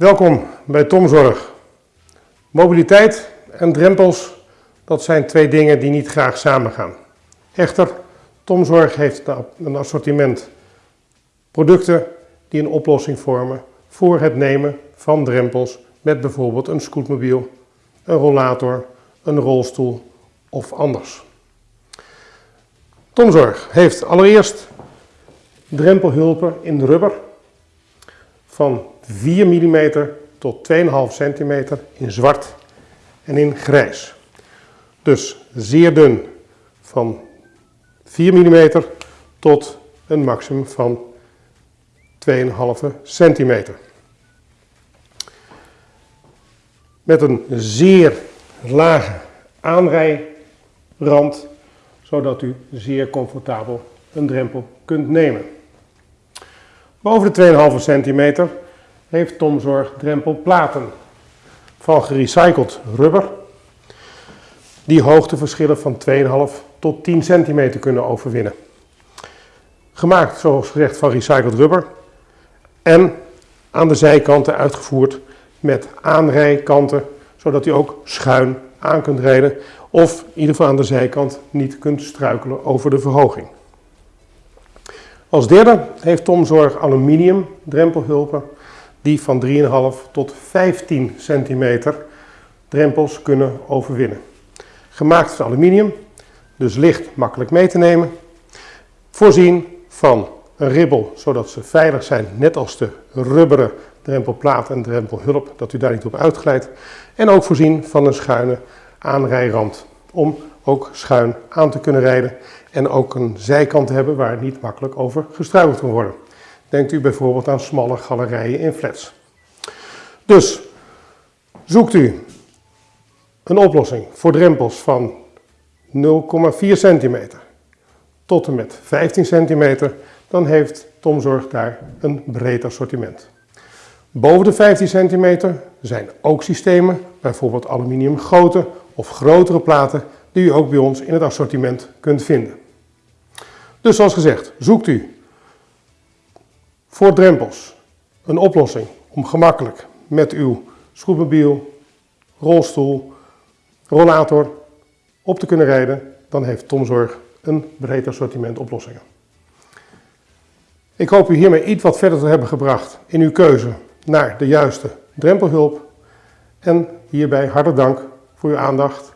Welkom bij Tomzorg. Mobiliteit en drempels, dat zijn twee dingen die niet graag samengaan. Echter, Tomzorg heeft een assortiment producten die een oplossing vormen voor het nemen van drempels met bijvoorbeeld een scootmobiel, een rollator, een rolstoel of anders. Tomzorg heeft allereerst drempelhulpen in rubber van 4 mm tot 2,5 cm in zwart en in grijs. Dus zeer dun van 4 mm tot een maximum van 2,5 cm. Met een zeer lage aanrijrand, zodat u zeer comfortabel een drempel kunt nemen. Boven de 2,5 centimeter heeft Tomzorg drempelplaten van gerecycled rubber die hoogteverschillen van 2,5 tot 10 centimeter kunnen overwinnen. Gemaakt zoals gezegd van recycled rubber en aan de zijkanten uitgevoerd met aanrijkanten zodat u ook schuin aan kunt rijden of in ieder geval aan de zijkant niet kunt struikelen over de verhoging. Als derde heeft Tomzorg aluminium drempelhulpen die van 3,5 tot 15 centimeter drempels kunnen overwinnen. Gemaakt van aluminium, dus licht, makkelijk mee te nemen. Voorzien van een ribbel, zodat ze veilig zijn, net als de rubberen drempelplaat en drempelhulp, dat u daar niet op uitglijdt. En ook voorzien van een schuine aanrijrand, om ook schuin aan te kunnen rijden en ook een zijkant te hebben waar niet makkelijk over gestruikeld kan worden. Denkt u bijvoorbeeld aan smalle galerijen in flats. Dus zoekt u een oplossing voor drempels van 0,4 centimeter tot en met 15 centimeter, dan heeft Tomzorg daar een breed assortiment. Boven de 15 centimeter zijn ook systemen, bijvoorbeeld aluminium goten of grotere platen, die u ook bij ons in het assortiment kunt vinden. Dus zoals gezegd, zoekt u voor drempels een oplossing om gemakkelijk met uw scootmobiel, rolstoel, rollator op te kunnen rijden, dan heeft Tomzorg een breed assortiment oplossingen. Ik hoop u hiermee iets wat verder te hebben gebracht in uw keuze naar de juiste drempelhulp. En hierbij hartelijk dank voor uw aandacht